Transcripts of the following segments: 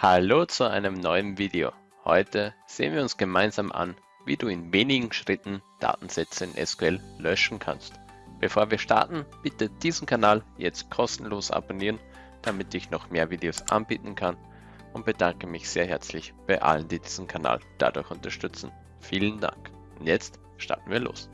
Hallo zu einem neuen Video. Heute sehen wir uns gemeinsam an, wie du in wenigen Schritten Datensätze in SQL löschen kannst. Bevor wir starten, bitte diesen Kanal jetzt kostenlos abonnieren, damit ich noch mehr Videos anbieten kann und bedanke mich sehr herzlich bei allen, die diesen Kanal dadurch unterstützen. Vielen Dank. Und jetzt starten wir los.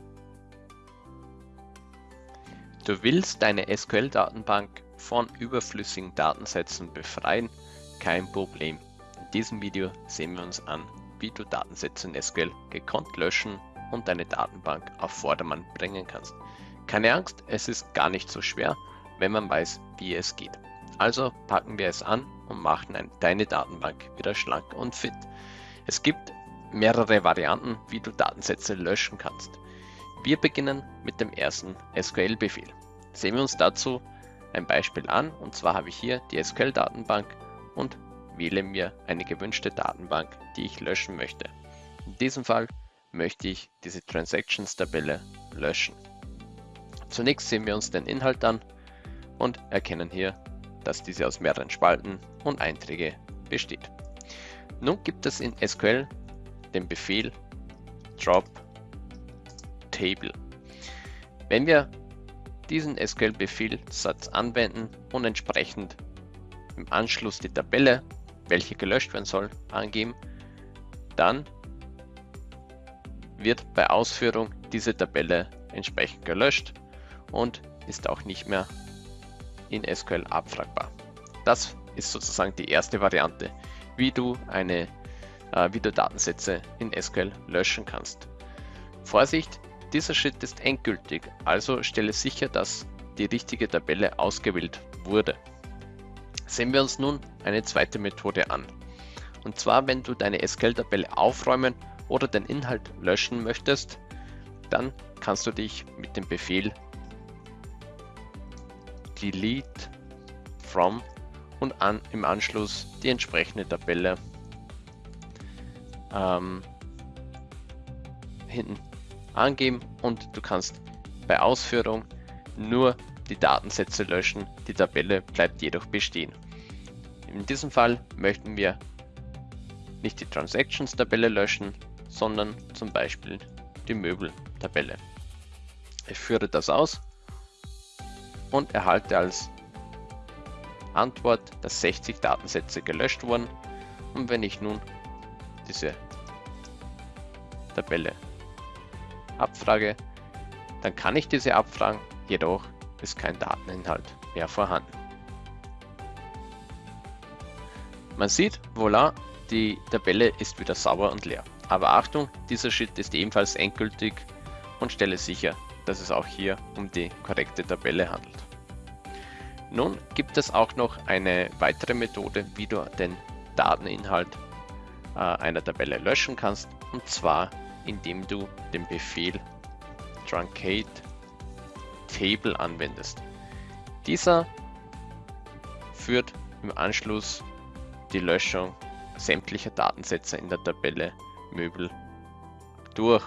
Du willst deine SQL-Datenbank von überflüssigen Datensätzen befreien kein Problem. In diesem Video sehen wir uns an, wie du Datensätze in SQL gekonnt löschen und deine Datenbank auf Vordermann bringen kannst. Keine Angst, es ist gar nicht so schwer, wenn man weiß, wie es geht. Also packen wir es an und machen deine Datenbank wieder schlank und fit. Es gibt mehrere Varianten, wie du Datensätze löschen kannst. Wir beginnen mit dem ersten SQL-Befehl. Sehen wir uns dazu ein Beispiel an und zwar habe ich hier die SQL-Datenbank und wähle mir eine gewünschte Datenbank, die ich löschen möchte. In diesem Fall möchte ich diese Transactions-Tabelle löschen. Zunächst sehen wir uns den Inhalt an und erkennen hier, dass diese aus mehreren Spalten und Einträge besteht. Nun gibt es in SQL den Befehl drop table. Wenn wir diesen SQL-Befehlssatz anwenden und entsprechend im Anschluss die Tabelle, welche gelöscht werden soll, angeben, dann wird bei Ausführung diese Tabelle entsprechend gelöscht und ist auch nicht mehr in SQL abfragbar. Das ist sozusagen die erste Variante, wie du eine äh, wie du Datensätze in SQL löschen kannst. Vorsicht, dieser Schritt ist endgültig, also stelle sicher, dass die richtige Tabelle ausgewählt wurde. Sehen wir uns nun eine zweite Methode an. Und zwar, wenn du deine SQL-Tabelle aufräumen oder den Inhalt löschen möchtest, dann kannst du dich mit dem Befehl delete from und an, im Anschluss die entsprechende Tabelle ähm, hinten angeben und du kannst bei Ausführung nur die Datensätze löschen, die Tabelle bleibt jedoch bestehen. In diesem Fall möchten wir nicht die Transactions-Tabelle löschen, sondern zum Beispiel die Möbel-Tabelle. Ich führe das aus und erhalte als Antwort, dass 60 Datensätze gelöscht wurden. Und wenn ich nun diese Tabelle abfrage, dann kann ich diese abfragen, jedoch ist kein Dateninhalt mehr vorhanden. Man sieht, voilà, die Tabelle ist wieder sauber und leer. Aber Achtung, dieser Schritt ist ebenfalls endgültig und stelle sicher, dass es auch hier um die korrekte Tabelle handelt. Nun gibt es auch noch eine weitere Methode, wie du den Dateninhalt äh, einer Tabelle löschen kannst, und zwar indem du den Befehl truncate table anwendest. Dieser führt im Anschluss die Löschung sämtlicher Datensätze in der Tabelle Möbel durch.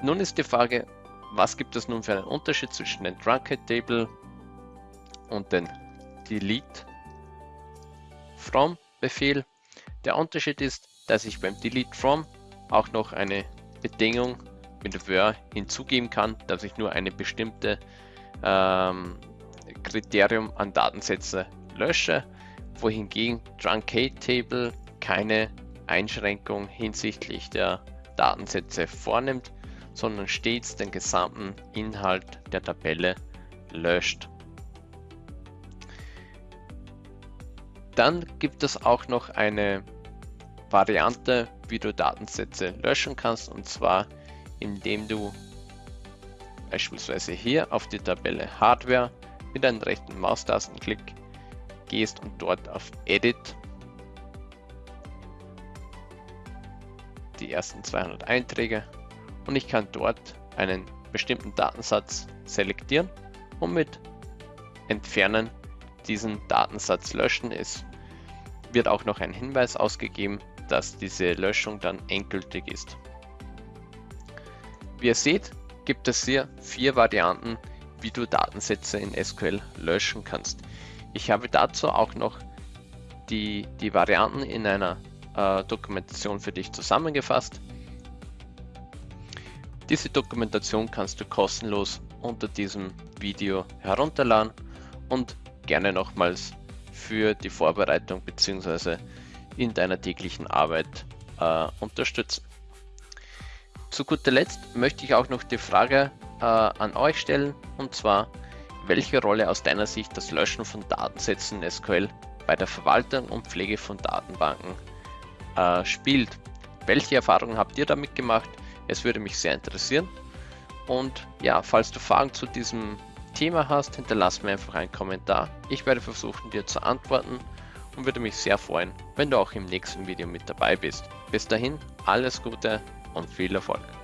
Nun ist die Frage, was gibt es nun für einen Unterschied zwischen dem Truncate Table und dem Delete From Befehl? Der Unterschied ist, dass ich beim Delete From auch noch eine Bedingung mit where hinzugeben kann, dass ich nur eine bestimmte ähm, Kriterium an Datensätze lösche, wohingegen Truncate Table keine Einschränkung hinsichtlich der Datensätze vornimmt, sondern stets den gesamten Inhalt der Tabelle löscht. Dann gibt es auch noch eine Variante, wie du Datensätze löschen kannst, und zwar indem du beispielsweise hier auf die Tabelle Hardware mit einem rechten Maustastenklick gehst und dort auf Edit die ersten 200 Einträge und ich kann dort einen bestimmten Datensatz selektieren und mit Entfernen diesen Datensatz löschen. Es wird auch noch ein Hinweis ausgegeben, dass diese Löschung dann endgültig ist. Wie ihr seht, gibt es hier vier Varianten, wie du Datensätze in SQL löschen kannst. Ich habe dazu auch noch die, die Varianten in einer äh, Dokumentation für dich zusammengefasst. Diese Dokumentation kannst du kostenlos unter diesem Video herunterladen und gerne nochmals für die Vorbereitung bzw. in deiner täglichen Arbeit äh, unterstützen. Zu guter Letzt möchte ich auch noch die Frage äh, an euch stellen und zwar, welche Rolle aus deiner Sicht das Löschen von Datensätzen in SQL bei der Verwaltung und Pflege von Datenbanken äh, spielt. Welche Erfahrungen habt ihr damit gemacht? Es würde mich sehr interessieren. Und ja, falls du Fragen zu diesem Thema hast, hinterlass mir einfach einen Kommentar. Ich werde versuchen, dir zu antworten und würde mich sehr freuen, wenn du auch im nächsten Video mit dabei bist. Bis dahin, alles Gute und viel Erfolg.